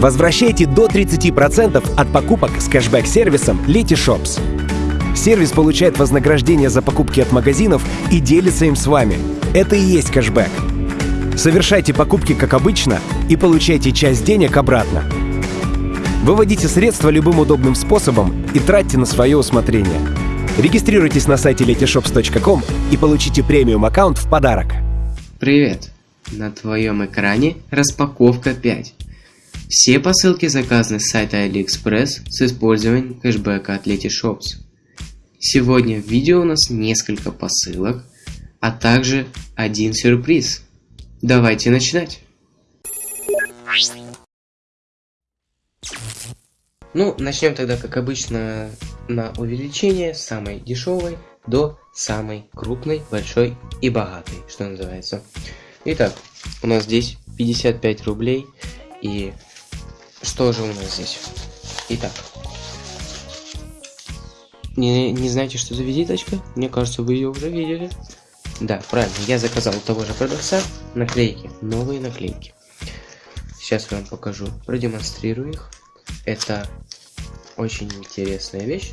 Возвращайте до 30% от покупок с кэшбэк-сервисом Letyshops. Сервис получает вознаграждение за покупки от магазинов и делится им с вами. Это и есть кэшбэк. Совершайте покупки как обычно и получайте часть денег обратно. Выводите средства любым удобным способом и тратьте на свое усмотрение. Регистрируйтесь на сайте letyshops.com и получите премиум аккаунт в подарок. Привет! На твоем экране распаковка 5. Все посылки заказаны с сайта AliExpress с использованием кэшбэка от Letyshops. Сегодня в видео у нас несколько посылок, а также один сюрприз. Давайте начинать! Ну, начнем тогда, как обычно, на увеличение самой дешевой до самой крупной, большой и богатой, что называется. Итак, у нас здесь 55 рублей. И что же у нас здесь? Итак, не, не знаете, что за визиточка? Мне кажется, вы ее уже видели. Да, правильно, я заказал у того же продавца наклейки, новые наклейки. Сейчас я вам покажу, продемонстрирую их. Это очень интересная вещь,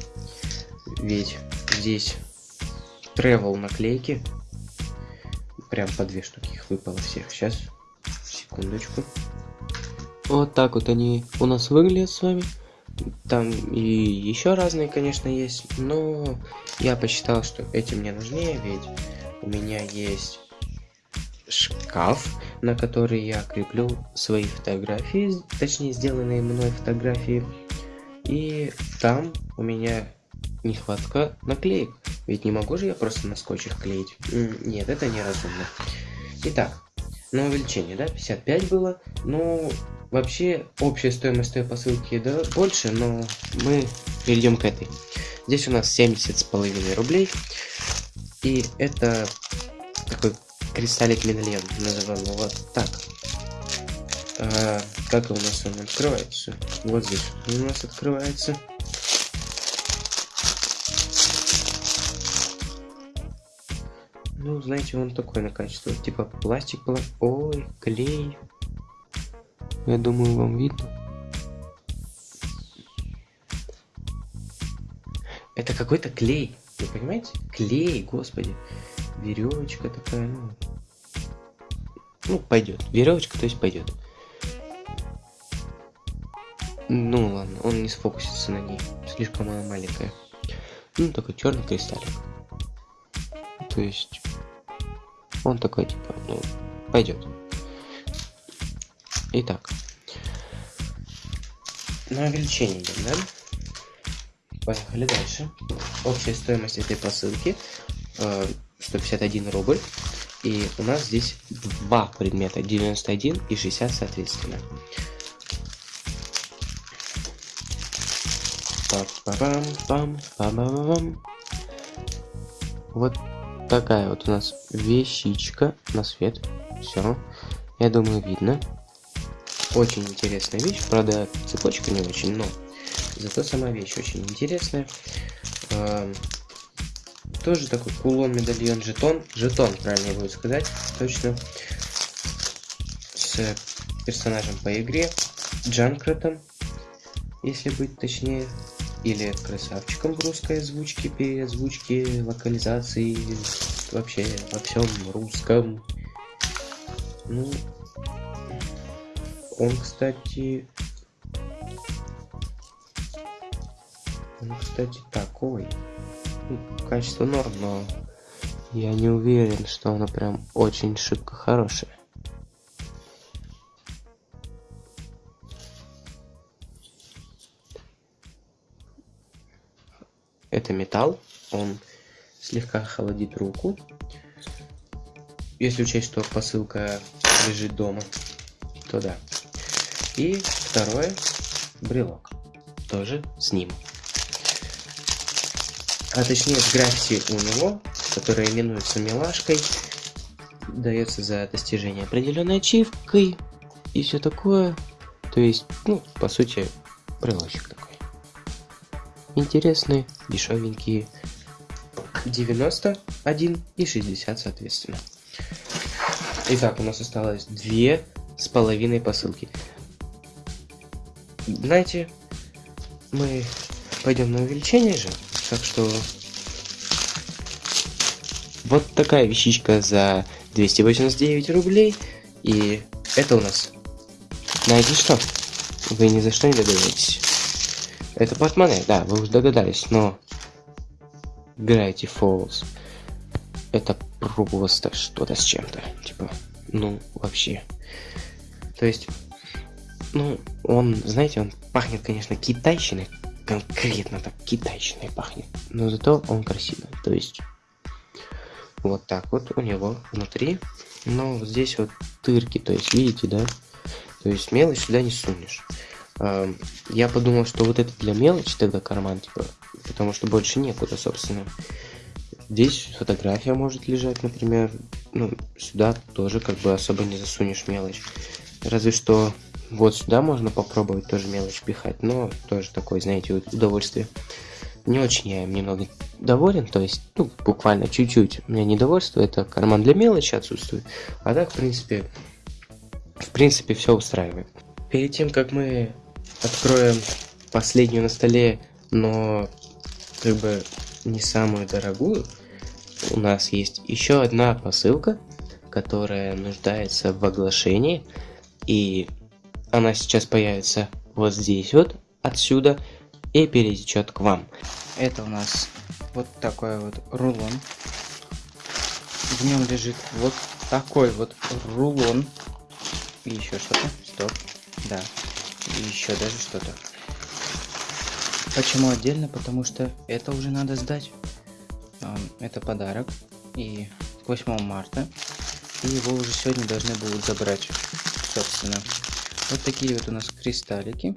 ведь здесь travel наклейки. Прям по две штуки их выпало всех. Сейчас, секундочку. Вот так вот они у нас выглядят с вами. Там и еще разные, конечно, есть, но я посчитал, что эти мне нужнее, ведь у меня есть шкаф, на который я креплю свои фотографии, точнее сделанные мной фотографии. И там у меня нехватка наклеек. Ведь не могу же я просто на скотч их клеить. Нет, это неразумно. Итак, на увеличение, да, 55 было. Ну, вообще, общая стоимость той посылки, да, больше, но мы перейдем к этой. Здесь у нас 70 с половиной рублей. И это такой кристаллик медальон, назовем его так. А, как у нас он открывается? Вот здесь у нас открывается. Ну, знаете, он такой на качество. Типа пластик был. Ой, клей. Я думаю, вам видно. Это какой-то клей. Вы понимаете? Клей, господи. Веревочка такая, ну. Ну, пойдет. Веревочка, то есть пойдет. Ну ладно, он не сфокусится на ней. Слишком она маленькая. Ну, такой черный кристаллик. То есть он такой типа, ну, пойдет. Итак. На увеличение идем, да? Поехали дальше. Общая стоимость этой посылки э, 151 рубль. И у нас здесь два предмета, 91 и 60 соответственно. Вот такая вот у нас вещичка на свет. Все. Я думаю, видно. Очень интересная вещь. Правда, цепочка не очень, но зато сама вещь очень интересная. Э, тоже такой кулон, медальон, жетон. Жетон, правильно будет сказать. Точно. С персонажем по игре. Джанкратом, если быть точнее или красавчиком в русской озвучке, переозвучке, локализации, вообще во всем русском. Ну, он, кстати, он, кстати, такой. Ну, качество норм, но я не уверен, что оно прям очень шибко хорошее. Это металл, он слегка холодит руку. Если учесть, что посылка лежит дома, то да. И второе, брелок, тоже с ним. А точнее с граффити у него, которая именуется милашкой, дается за достижение определенной ачивкой и все такое. То есть, ну, по сути, брелочек такой интересные, дешевенькие. 91 и 60 соответственно. Итак, у нас осталось две с половиной посылки. Знаете, мы пойдем на увеличение же, так что вот такая вещичка за 289 рублей. И это у нас... Найди что? Вы ни за что не догадаетесь. Это портмоне, да, вы уже догадались, но... Gravity Falls. Это просто что-то с чем-то. Типа, ну, вообще. То есть, ну, он, знаете, он пахнет, конечно, китайщиной. Конкретно так китайщиной пахнет. Но зато он красивый. То есть, вот так вот у него внутри. Но здесь вот тырки, то есть, видите, да? То есть мелочь сюда не сунешь. Я подумал, что вот это для мелочи тогда карман, типа, потому что больше некуда, собственно. Здесь фотография может лежать, например. Ну, сюда тоже как бы особо не засунешь мелочь. Разве что вот сюда можно попробовать тоже мелочь пихать, но тоже такое, знаете, удовольствие. Не очень я им немного доволен, то есть, ну, буквально чуть-чуть. У меня недовольство, это карман для мелочи отсутствует. А так, в принципе, в принципе, все устраивает. Перед тем, как мы откроем последнюю на столе, но как бы не самую дорогую, у нас есть еще одна посылка, которая нуждается в оглашении. И она сейчас появится вот здесь вот, отсюда, и перетечет к вам. Это у нас вот такой вот рулон. В нем лежит вот такой вот рулон. И еще что-то. Стоп. Да. И еще даже что-то. Почему отдельно? Потому что это уже надо сдать. Это подарок. И 8 марта. И его уже сегодня должны будут забрать. Собственно. Вот такие вот у нас кристаллики.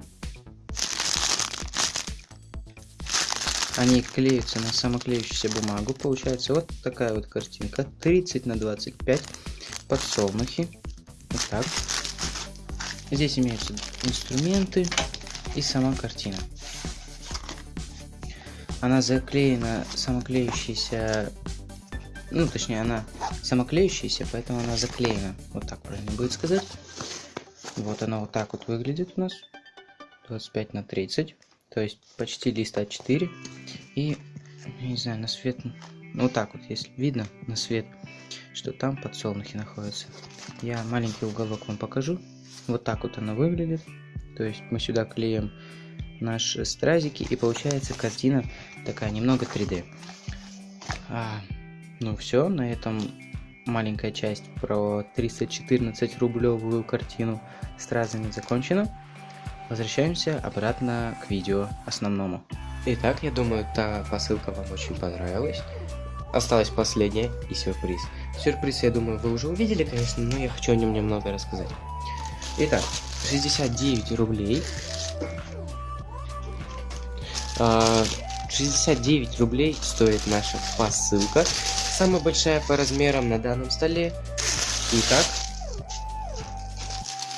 Они клеются на самоклеющуюся бумагу. Получается вот такая вот картинка. 30 на 25 подсолнухи. Вот так. Здесь имеются инструменты и сама картина. Она заклеена самоклеющейся... Ну, точнее, она самоклеющаяся, поэтому она заклеена. Вот так правильно будет сказать. Вот она вот так вот выглядит у нас. 25 на 30. То есть почти лист А4. И, не знаю, на свет... Ну, вот так вот, если видно на свет, что там подсолнухи находятся. Я маленький уголок вам покажу. Вот так вот она выглядит. То есть мы сюда клеим наши стразики, и получается картина такая немного 3D. А, ну все, на этом маленькая часть про 314 рублевую картину стразами закончена. Возвращаемся обратно к видео основному. Итак, я думаю, та посылка вам очень понравилась. Осталась последняя и сюрприз. Сюрприз, я думаю, вы уже увидели, конечно, но я хочу о нем немного рассказать. Итак, 69 рублей. 69 а, рублей стоит наша посылка. Самая большая по размерам на данном столе. Итак,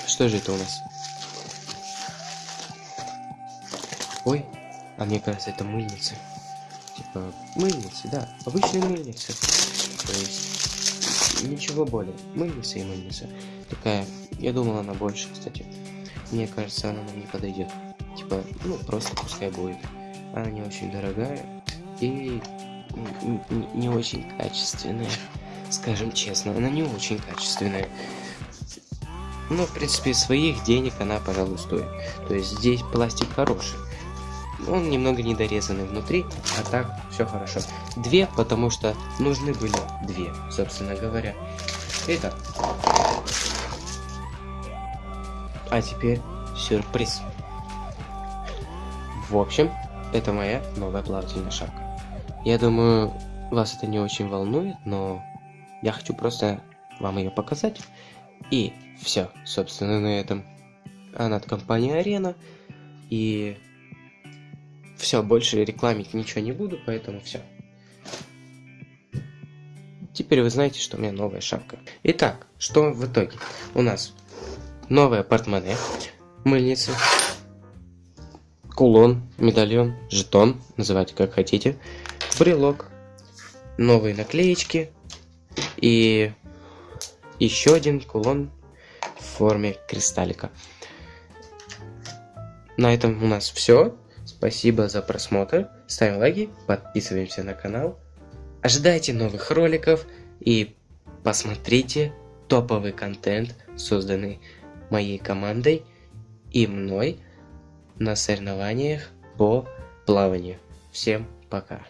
что же это у нас? Ой, а мне кажется, это мыльница. Типа, мыльницы, да, обычные мыльницы. То есть, ничего более. Мыльница и мыльница. Такая, я думал, она больше, кстати. Мне кажется, она нам не подойдет. Типа, ну, просто пускай будет. Она не очень дорогая и не очень качественная. Скажем честно, она не очень качественная. Но, в принципе, своих денег она, пожалуй, стоит. То есть здесь пластик хороший. Он немного недорезанный внутри, а так все хорошо. Две, потому что нужны были две, собственно говоря. Итак. А теперь сюрприз. В общем, это моя новая плавательная шапка. Я думаю, вас это не очень волнует, но я хочу просто вам ее показать. И все, собственно, на этом. Она от компании Арена. И все, больше рекламить ничего не буду, поэтому все. Теперь вы знаете, что у меня новая шапка. Итак, что в итоге? У нас новая портмоне, мыльница, кулон, медальон, жетон, называйте как хотите, брелок, новые наклеечки и еще один кулон в форме кристаллика. на этом у нас все. Спасибо за просмотр. Ставим лайки, подписываемся на канал. Ожидайте новых роликов и посмотрите топовый контент, созданный моей командой и мной на соревнованиях по плаванию. Всем пока.